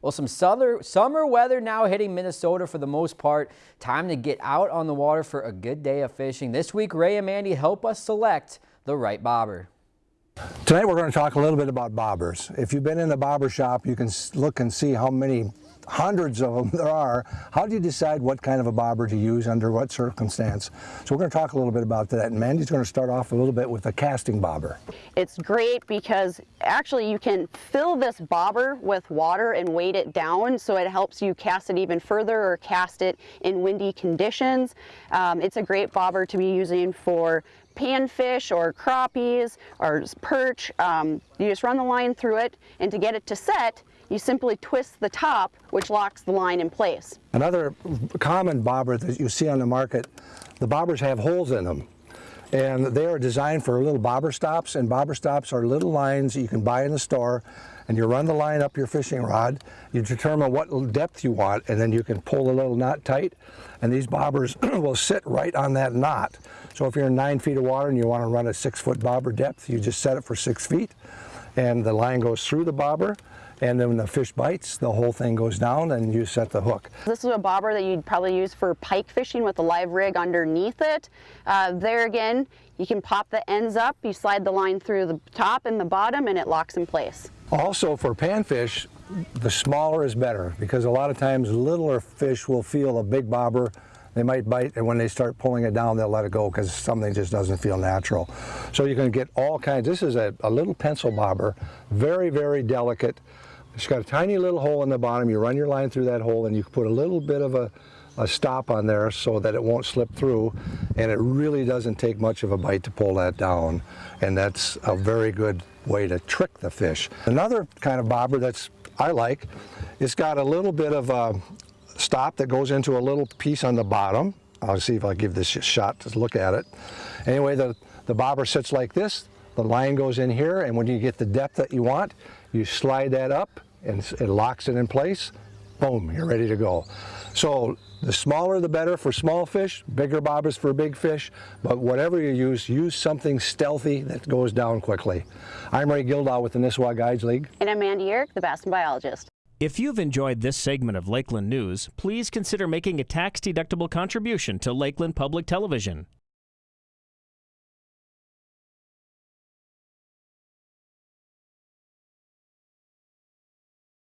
Well, some summer, summer weather now hitting Minnesota for the most part. Time to get out on the water for a good day of fishing. This week, Ray and Mandy help us select the right bobber. Tonight we're going to talk a little bit about bobbers. If you've been in the bobber shop, you can look and see how many hundreds of them there are. How do you decide what kind of a bobber to use under what circumstance? So we're going to talk a little bit about that. And Mandy's going to start off a little bit with a casting bobber. It's great because actually you can fill this bobber with water and weight it down so it helps you cast it even further or cast it in windy conditions. Um, it's a great bobber to be using for panfish or crappies or perch. Um, you just run the line through it and to get it to set you simply twist the top, which locks the line in place. Another common bobber that you see on the market, the bobbers have holes in them. And they are designed for little bobber stops, and bobber stops are little lines that you can buy in the store, and you run the line up your fishing rod, you determine what depth you want, and then you can pull the little knot tight, and these bobbers will sit right on that knot. So if you're in nine feet of water and you want to run a six foot bobber depth, you just set it for six feet, and the line goes through the bobber, and then when the fish bites, the whole thing goes down and you set the hook. This is a bobber that you'd probably use for pike fishing with a live rig underneath it. Uh, there again, you can pop the ends up, you slide the line through the top and the bottom and it locks in place. Also for panfish, the smaller is better because a lot of times littler fish will feel a big bobber they might bite, and when they start pulling it down, they'll let it go because something just doesn't feel natural. So you can get all kinds. This is a, a little pencil bobber, very, very delicate. It's got a tiny little hole in the bottom. You run your line through that hole and you put a little bit of a, a stop on there so that it won't slip through and it really doesn't take much of a bite to pull that down and that's a very good way to trick the fish. Another kind of bobber that's I like, it's got a little bit of a stop that goes into a little piece on the bottom. I'll see if I give this a shot to look at it. Anyway, the, the bobber sits like this. The line goes in here and when you get the depth that you want, you slide that up and it locks it in place, boom, you're ready to go. So the smaller the better for small fish, bigger bobbers for big fish, but whatever you use, use something stealthy that goes down quickly. I'm Ray Gildow with the Nisswa Guides League. And I'm Mandy Uhrich, the Bassin Biologist. If you've enjoyed this segment of Lakeland News, please consider making a tax-deductible contribution to Lakeland Public Television.